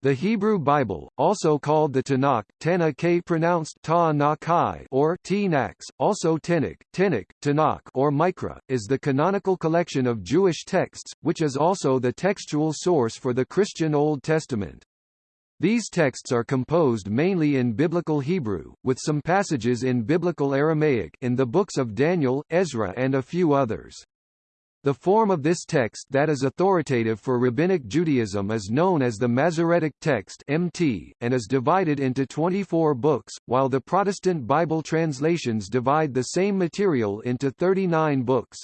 The Hebrew Bible, also called the Tanakh, Tanakh pronounced ta or Tnax, also Tanakh, Tanakh, Tanakh or Mikra, is the canonical collection of Jewish texts, which is also the textual source for the Christian Old Testament. These texts are composed mainly in Biblical Hebrew, with some passages in Biblical Aramaic in the books of Daniel, Ezra and a few others. The form of this text that is authoritative for Rabbinic Judaism is known as the Masoretic Text (MT) and is divided into 24 books, while the Protestant Bible translations divide the same material into 39 books.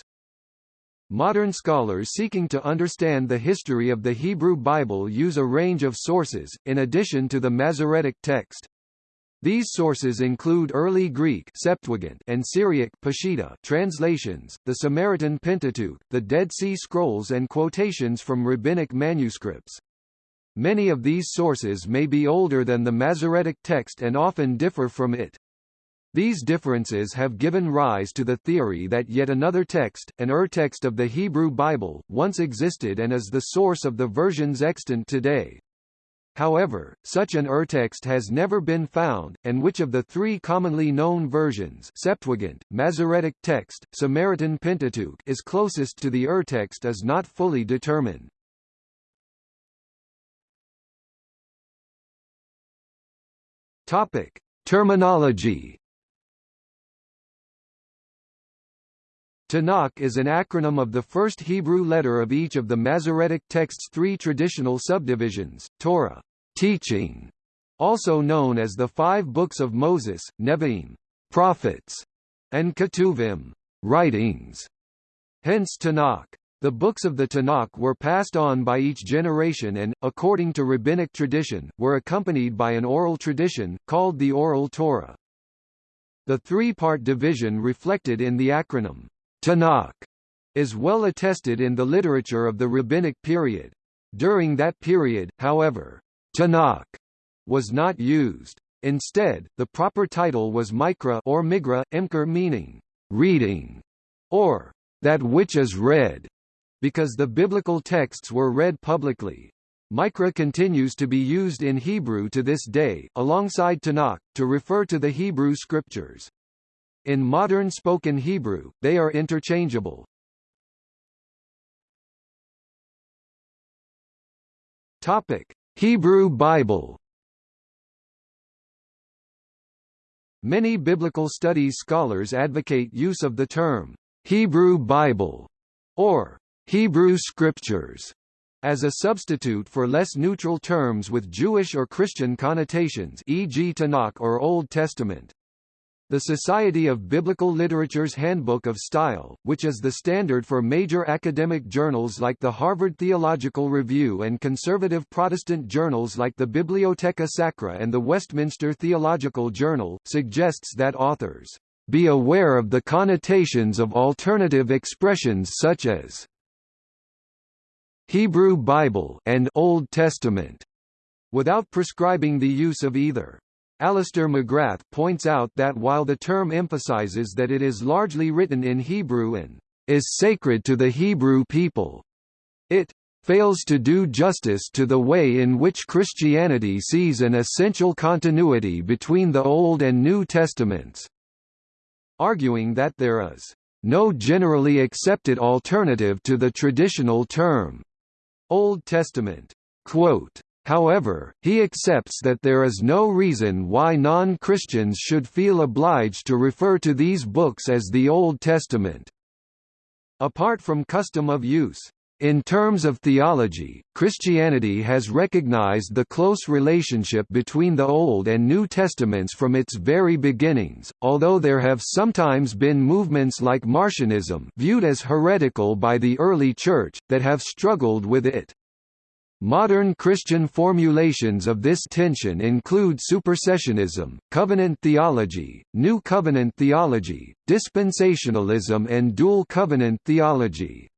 Modern scholars seeking to understand the history of the Hebrew Bible use a range of sources, in addition to the Masoretic text. These sources include early Greek Septuagint and Syriac Peshitta translations, the Samaritan Pentateuch, the Dead Sea Scrolls and quotations from rabbinic manuscripts. Many of these sources may be older than the Masoretic text and often differ from it. These differences have given rise to the theory that yet another text, an urtext of the Hebrew Bible, once existed and is the source of the versions extant today. However, such an urtext has never been found, and which of the three commonly known versions Septuagint, Masoretic text, Samaritan Pentateuch is closest to the urtext is not fully determined. Topic: Terminology. Tanakh is an acronym of the first Hebrew letter of each of the Masoretic text's three traditional subdivisions, Torah teaching, also known as the five books of Moses, Nevi'im prophets, and Ketuvim writings. Hence Tanakh. The books of the Tanakh were passed on by each generation and, according to rabbinic tradition, were accompanied by an oral tradition, called the Oral Torah. The three-part division reflected in the acronym Tanakh is well attested in the literature of the rabbinic period. During that period, however, Tanakh was not used. Instead, the proper title was Mikra or Migra, Imker meaning reading, or that which is read, because the biblical texts were read publicly. Mikra continues to be used in Hebrew to this day, alongside Tanakh, to refer to the Hebrew scriptures. In modern spoken Hebrew, they are interchangeable. Topic: Hebrew Bible. Many biblical studies scholars advocate use of the term Hebrew Bible or Hebrew Scriptures as a substitute for less neutral terms with Jewish or Christian connotations e.g. Tanakh or Old Testament. The Society of Biblical Literature's Handbook of Style, which is the standard for major academic journals like the Harvard Theological Review and conservative Protestant journals like the Bibliotheca Sacra and the Westminster Theological Journal, suggests that authors be aware of the connotations of alternative expressions such as Hebrew Bible and Old Testament, without prescribing the use of either. Alister McGrath points out that while the term emphasizes that it is largely written in Hebrew and is sacred to the Hebrew people, it fails to do justice to the way in which Christianity sees an essential continuity between the Old and New Testaments, arguing that there is no generally accepted alternative to the traditional term Old Testament. Quote, However, he accepts that there is no reason why non-Christians should feel obliged to refer to these books as the Old Testament. Apart from custom of use, in terms of theology, Christianity has recognized the close relationship between the Old and New Testaments from its very beginnings, although there have sometimes been movements like Marcionism viewed as heretical by the early Church, that have struggled with it. Modern Christian formulations of this tension include supersessionism, covenant theology, New Covenant theology, dispensationalism and dual covenant theology.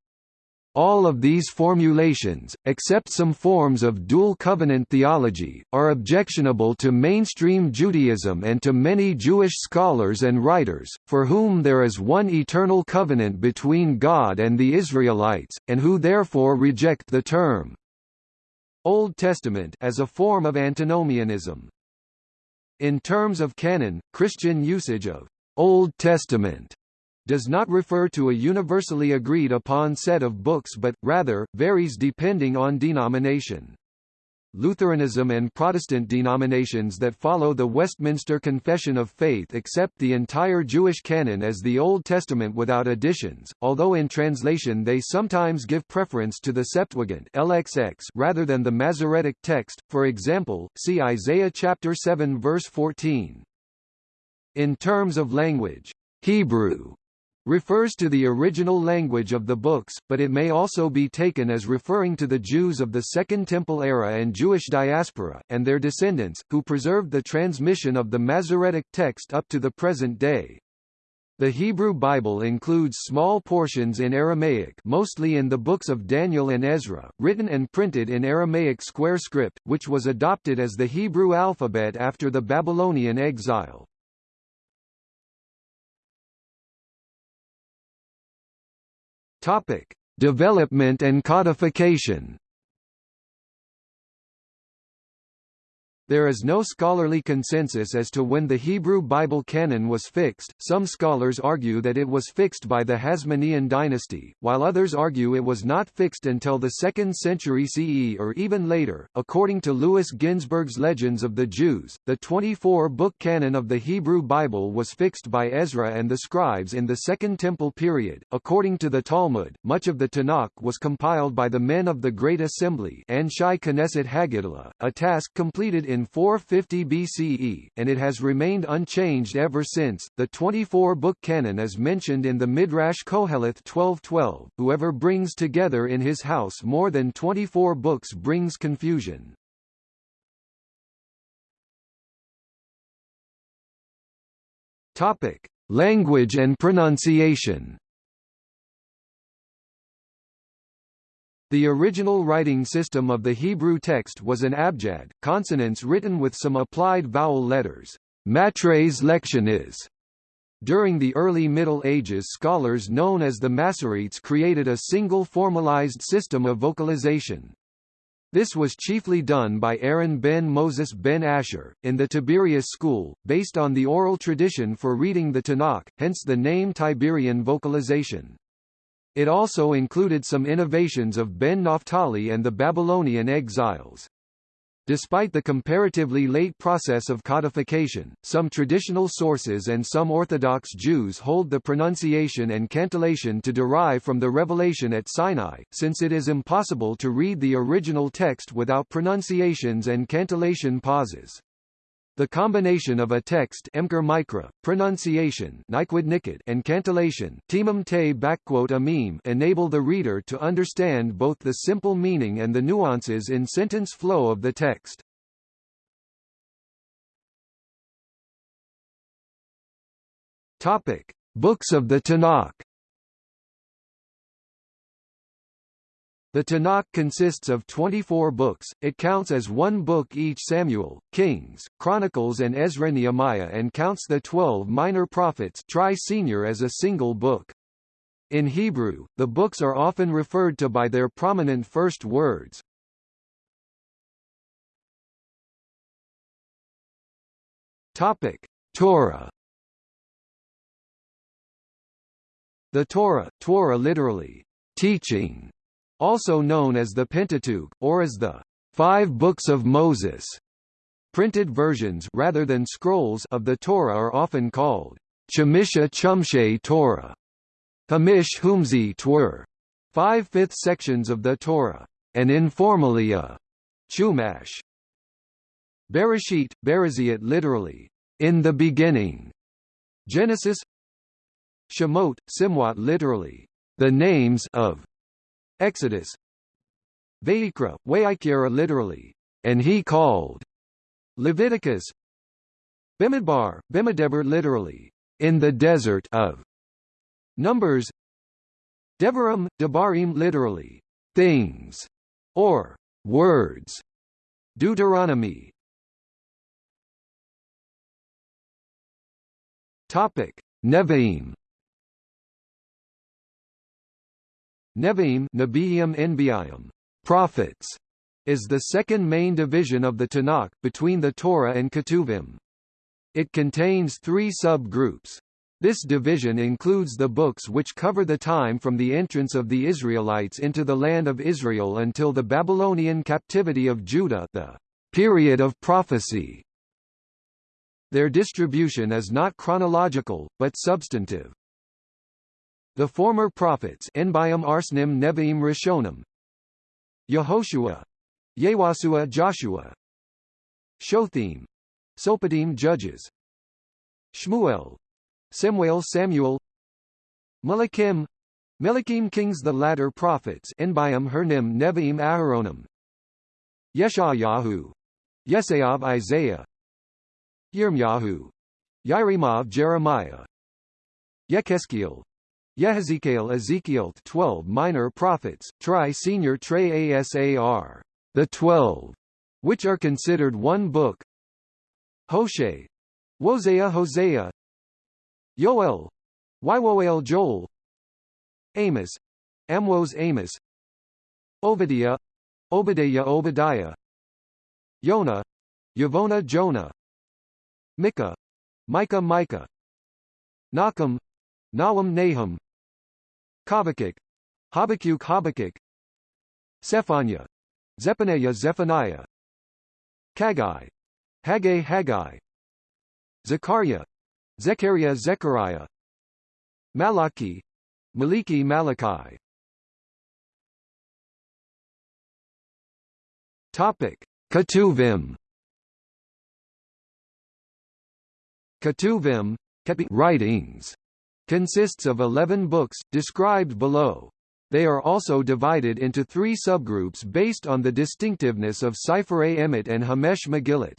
All of these formulations, except some forms of dual covenant theology, are objectionable to mainstream Judaism and to many Jewish scholars and writers, for whom there is one eternal covenant between God and the Israelites, and who therefore reject the term Old Testament as a form of antinomianism. In terms of canon, Christian usage of Old Testament does not refer to a universally agreed upon set of books but, rather, varies depending on denomination. Lutheranism and Protestant denominations that follow the Westminster Confession of Faith accept the entire Jewish canon as the Old Testament without additions, although in translation they sometimes give preference to the Septuagint LXX rather than the Masoretic text, for example, see Isaiah chapter 7 verse 14. In terms of language, Hebrew refers to the original language of the books, but it may also be taken as referring to the Jews of the Second Temple era and Jewish diaspora, and their descendants, who preserved the transmission of the Masoretic text up to the present day. The Hebrew Bible includes small portions in Aramaic mostly in the books of Daniel and Ezra, written and printed in Aramaic square script, which was adopted as the Hebrew alphabet after the Babylonian exile. Topic: Development and codification. There is no scholarly consensus as to when the Hebrew Bible canon was fixed. Some scholars argue that it was fixed by the Hasmonean dynasty, while others argue it was not fixed until the 2nd century CE or even later. According to Louis Ginzberg's Legends of the Jews, the 24-book canon of the Hebrew Bible was fixed by Ezra and the scribes in the Second Temple period. According to the Talmud, much of the Tanakh was compiled by the men of the Great Assembly, Anshai Knesset Haggadah, a task completed in in 450 BCE, and it has remained unchanged ever since. The 24-book canon is mentioned in the Midrash Koheleth 12:12. Whoever brings together in his house more than 24 books brings confusion. Topic: Language and pronunciation. The original writing system of the Hebrew text was an abjad, consonants written with some applied vowel letters, matres lectionis. During the early Middle Ages scholars known as the Masoretes created a single formalized system of vocalization. This was chiefly done by Aaron ben Moses ben Asher, in the Tiberias school, based on the oral tradition for reading the Tanakh, hence the name Tiberian vocalization. It also included some innovations of Ben Naphtali and the Babylonian exiles. Despite the comparatively late process of codification, some traditional sources and some Orthodox Jews hold the pronunciation and cantillation to derive from the revelation at Sinai, since it is impossible to read the original text without pronunciations and cantillation pauses. The combination of a text micra, pronunciation and cantillation enable the reader to understand both the simple meaning and the nuances in sentence flow of the text. Topic: Books of the Tanakh The Tanakh consists of 24 books, it counts as one book each Samuel, Kings, Chronicles and Ezra Nehemiah and counts the 12 minor prophets tri-senior as a single book. In Hebrew, the books are often referred to by their prominent first words. Topic: Torah The Torah, Torah literally, teaching, also known as the Pentateuch, or as the Five Books of Moses. Printed versions rather than scrolls of the Torah are often called Chamisha Chumshe Torah, Hamish Humzi Twer, five-fifth sections of the Torah, and informally a Chumash. Bereshit, Bereziot literally, in the beginning. Genesis Shemot, Simwat literally, the names of Exodus Vayikra, Waikira literally, and he called. Leviticus Bimidbar, Bimidebar literally, in the desert of. Numbers Devarim, Devarim literally, things, or words. Deuteronomy Topic: Nevi'im Nevi'im Nebiim prophets, is the second main division of the Tanakh, between the Torah and Ketuvim. It contains three sub-groups. This division includes the books which cover the time from the entrance of the Israelites into the land of Israel until the Babylonian captivity of Judah the period of prophecy. Their distribution is not chronological, but substantive. The former prophets Enbiam Arsnim Nevi'im Rishonim. Yehoshua. Yewasua Joshua. Shothim. Sopadim Judges. Shmuel. Samuel Samuel. Malakim. Melikim Kings the latter prophets Enbiam Hernim Nevi'im Aharonim Yeshayahu. Yesayav Isaiah. Yirmyahu Yiremav Jeremiah. Yechezkiel Yehezekiel Ezekiel 12 minor prophets, tri senior tre asar, the twelve, which are considered one book. Hoshe, Wosea Hosea. Yoel, Wywoel Joel. Amos, Amwos Amos. Obadiah, Obadiah Obadiah. Yonah, Yavona Jonah. Micah, Micah Micah. Nachum, Nahum Nahum Habakkuk, Habakkuk Habakkuk. Zephaniah, Zephaniah Zephaniah. Kaggai, Haggai Haggai. Zechariah, Zechariah Zechariah. Malachi, Maliki Malachi. Topic: Ketuvim. Ketuvim, writings consists of 11 books, described below. They are also divided into three subgroups based on the distinctiveness of Sifrei Emet and Hamesh Megillat.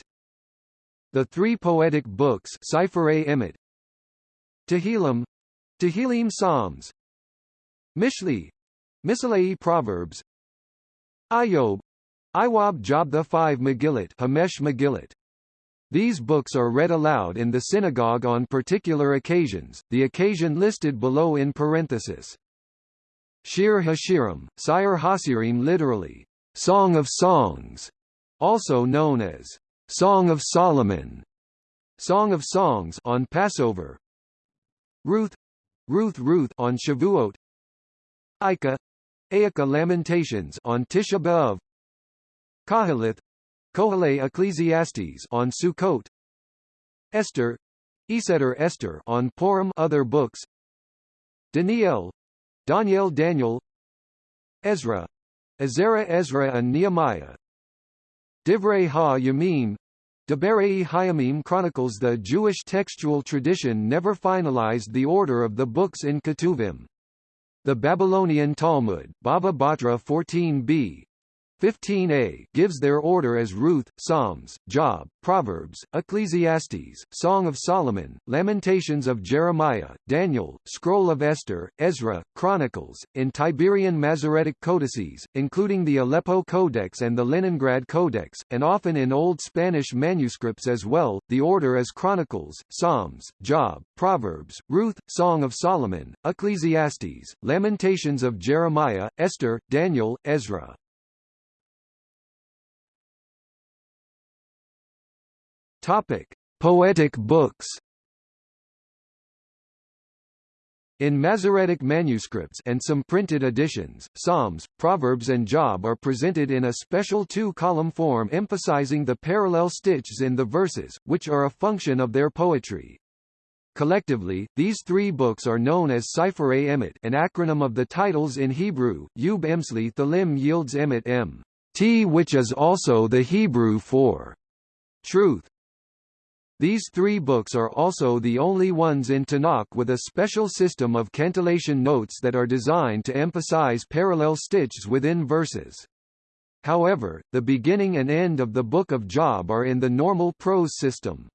The three poetic books Sifrei Emet, Tehillim, Tehillim Psalms, Mishli, Mishlei Proverbs, Ayob, Iwab Job the five Megillat Hamesh Megillat. These books are read aloud in the synagogue on particular occasions, the occasion listed below in parenthesis. Shir Hashirim, Sire Hasirim literally, Song of Songs, also known as Song of Solomon, Song of Songs on Passover, Ruth, Ruth Ruth on Shavuot, Aika, Aika Lamentations on Tisha B'Av, Kahilith, Kohale Ecclesiastes on Sukkot. Esther. Eseter Esther on Purim. Other books. Daniel. Daniel Daniel. Ezra. Ezra Ezra and Nehemiah. Divrei Ha-Yamim. Deberei Hayamim chronicles the Jewish textual tradition never finalized the order of the books in Ketuvim. The Babylonian Talmud Baba Batra 14b 15a gives their order as Ruth, Psalms, Job, Proverbs, Ecclesiastes, Song of Solomon, Lamentations of Jeremiah, Daniel, Scroll of Esther, Ezra, Chronicles, in Tiberian Masoretic codices, including the Aleppo Codex and the Leningrad Codex, and often in Old Spanish manuscripts as well, the order as Chronicles, Psalms, Job, Proverbs, Ruth, Song of Solomon, Ecclesiastes, Lamentations of Jeremiah, Esther, Daniel, Ezra. Topic: Poetic books. In Masoretic manuscripts and some printed editions, Psalms, Proverbs and Job are presented in a special two-column form emphasizing the parallel stitches in the verses, which are a function of their poetry. Collectively, these three books are known as Sifrei Emet an acronym of the titles in Hebrew, Yub Emsli Thalim yields Emet M. T which is also the Hebrew for truth. These three books are also the only ones in Tanakh with a special system of cantillation notes that are designed to emphasize parallel stitches within verses. However, the beginning and end of the Book of Job are in the normal prose system.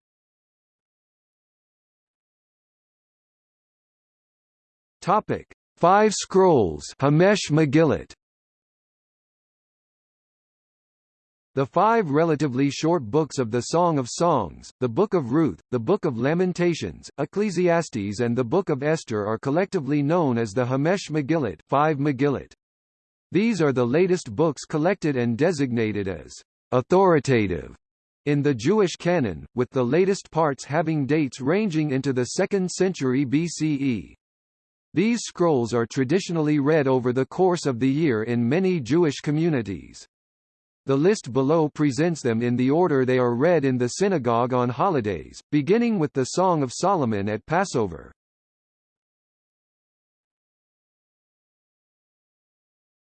Topic: Five Scrolls Hamesh Megillat The five relatively short books of the Song of Songs, the Book of Ruth, the Book of Lamentations, Ecclesiastes and the Book of Esther are collectively known as the Hamesh Megillat, five Megillat. These are the latest books collected and designated as authoritative in the Jewish canon, with the latest parts having dates ranging into the 2nd century BCE. These scrolls are traditionally read over the course of the year in many Jewish communities. The list below presents them in the order they are read in the synagogue on holidays, beginning with the Song of Solomon at Passover.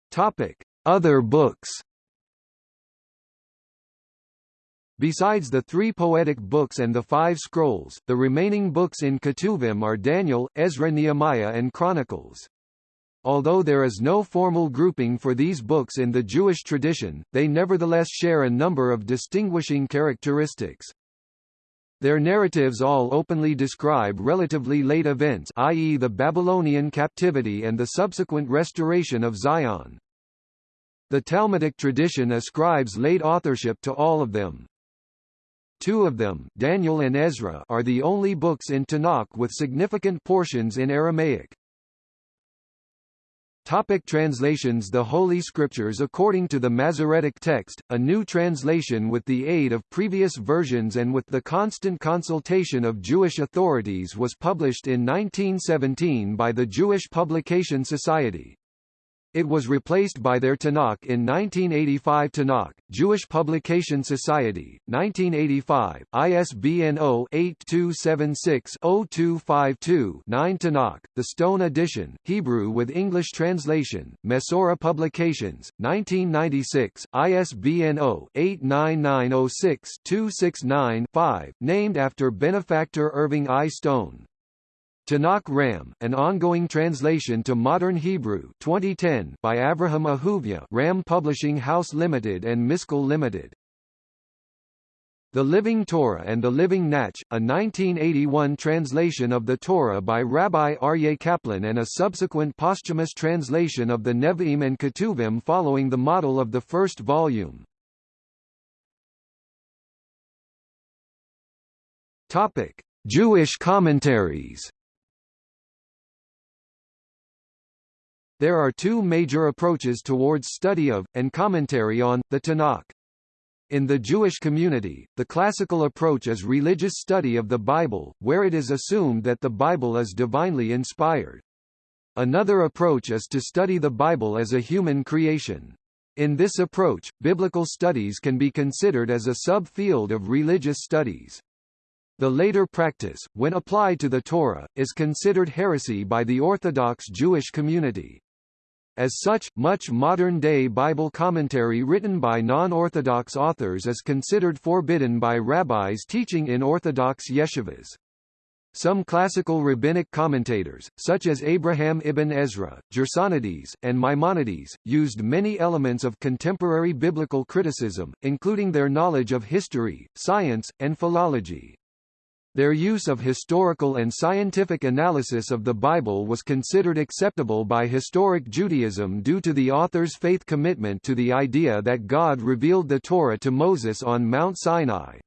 Topic: Other books. Besides the three poetic books and the five scrolls, the remaining books in Ketuvim are Daniel, Ezra Nehemiah and Chronicles. Although there is no formal grouping for these books in the Jewish tradition, they nevertheless share a number of distinguishing characteristics. Their narratives all openly describe relatively late events i.e. the Babylonian captivity and the subsequent restoration of Zion. The Talmudic tradition ascribes late authorship to all of them. Two of them Daniel and Ezra are the only books in Tanakh with significant portions in Aramaic. Topic translations The Holy Scriptures According to the Masoretic text, a new translation with the aid of previous versions and with the constant consultation of Jewish authorities was published in 1917 by the Jewish Publication Society. It was replaced by their Tanakh in 1985 Tanakh, Jewish Publication Society, 1985, ISBN 0-8276-0252-9 Tanakh, The Stone Edition, Hebrew with English translation, Mesora Publications, 1996, ISBN 0-89906-269-5, named after benefactor Irving I. Stone. Tanakh Ram, an ongoing translation to modern Hebrew 2010 by Avraham Ahuvia Ram Publishing House Limited and Miskal Limited. The Living Torah and the Living Nach, a 1981 translation of the Torah by Rabbi Aryeh Kaplan and a subsequent posthumous translation of the Nevi'im and Ketuvim following the model of the first volume. Topic: Jewish commentaries There are two major approaches towards study of, and commentary on, the Tanakh. In the Jewish community, the classical approach is religious study of the Bible, where it is assumed that the Bible is divinely inspired. Another approach is to study the Bible as a human creation. In this approach, biblical studies can be considered as a subfield of religious studies. The later practice, when applied to the Torah, is considered heresy by the Orthodox Jewish community. As such, much modern-day Bible commentary written by non-Orthodox authors is considered forbidden by rabbis teaching in Orthodox yeshivas. Some classical rabbinic commentators, such as Abraham ibn Ezra, Gersonides, and Maimonides, used many elements of contemporary biblical criticism, including their knowledge of history, science, and philology. Their use of historical and scientific analysis of the Bible was considered acceptable by historic Judaism due to the author's faith commitment to the idea that God revealed the Torah to Moses on Mount Sinai.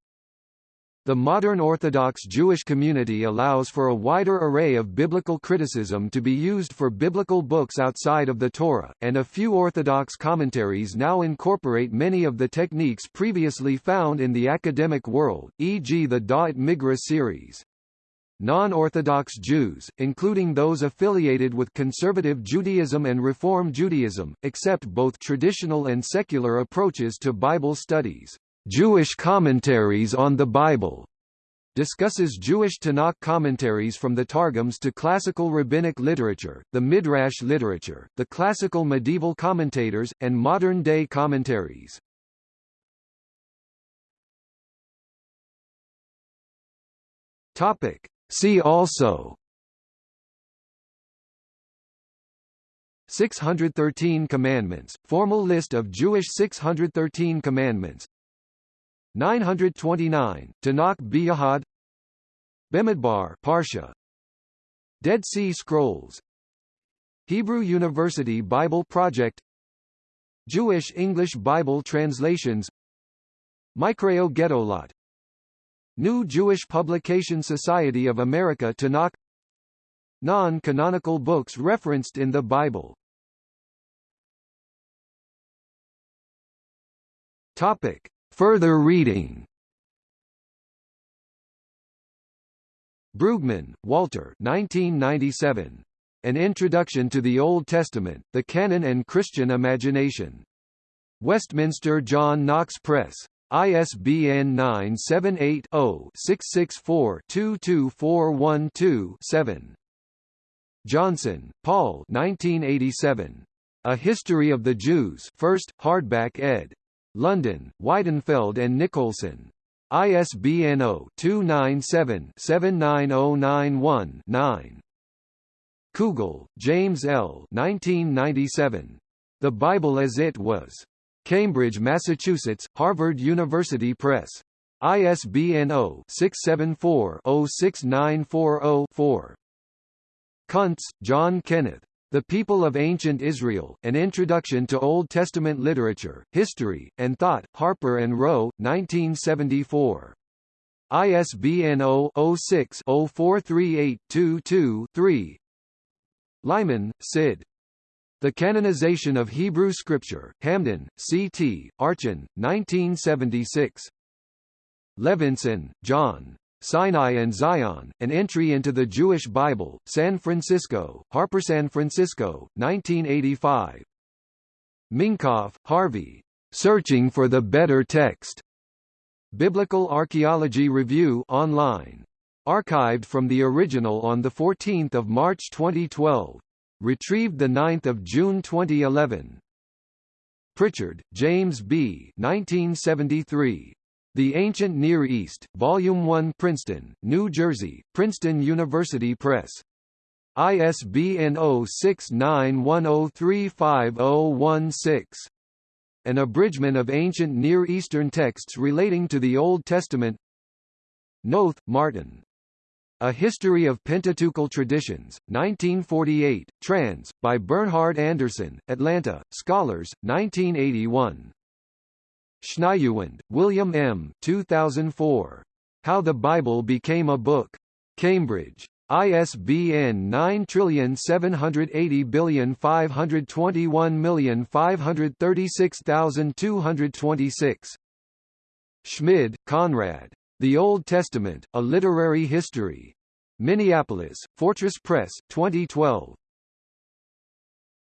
The modern Orthodox Jewish community allows for a wider array of biblical criticism to be used for biblical books outside of the Torah, and a few Orthodox commentaries now incorporate many of the techniques previously found in the academic world, e.g. the Da'at Mikra series. Non-Orthodox Jews, including those affiliated with conservative Judaism and Reform Judaism, accept both traditional and secular approaches to Bible studies. Jewish Commentaries on the Bible discusses Jewish Tanakh commentaries from the Targums to classical rabbinic literature, the Midrash literature, the classical medieval commentators, and modern-day commentaries. Topic. See also 613 Commandments, formal list of Jewish 613 commandments 929, Tanakh Biyahad Bemidbar Parsha Dead Sea Scrolls Hebrew University Bible Project Jewish English Bible translations Mikraot Gedolot New Jewish Publication Society of America Tanakh Non-canonical books referenced in the Bible Topic. Further reading Brueggemann, Walter 1997. An Introduction to the Old Testament, The Canon and Christian Imagination. Westminster John Knox Press. ISBN 978-0-664-22412-7. Johnson, Paul 1987. A History of the Jews 1st, hardback ed. London, Weidenfeld and Nicolson. ISBN 0-297-79091-9. Kugel, James L. 1997. The Bible as It Was. Cambridge, Massachusetts, Harvard University Press. ISBN 0-674-06940-4. Kuntz, John Kenneth. The People of Ancient Israel, An Introduction to Old Testament Literature, History, and Thought, Harper and Row, 1974. ISBN 0-06-043822-3 Leiman, Sid. The Canonization of Hebrew Scripture, Hamden, C.T., Archon, 1976. Levenson, Jon. Sinai and Zion, An Entry into the Jewish Bible, San Francisco, Harper San Francisco, 1985. Minkoff, Harvey. Searching for the Better Text. Biblical Archaeology Review online. Archived from the original on 14 March 2012. Retrieved 9 June 2011. Pritchard, James B. 1973. The Ancient Near East, Volume 1 Princeton, New Jersey, Princeton University Press. ISBN 0691035016. An abridgment of ancient Near Eastern texts relating to the Old Testament Noth, Martin. A History of Pentateuchal Traditions, 1948, trans. by Bernhard Anderson, Atlanta, Scholars, 1981. Schniedewind, William M. 2004. How the Bible Became a Book. Cambridge. ISBN 9780521536226. Schmid, Konrad. The Old Testament, A Literary History. Minneapolis, Fortress Press, 2012.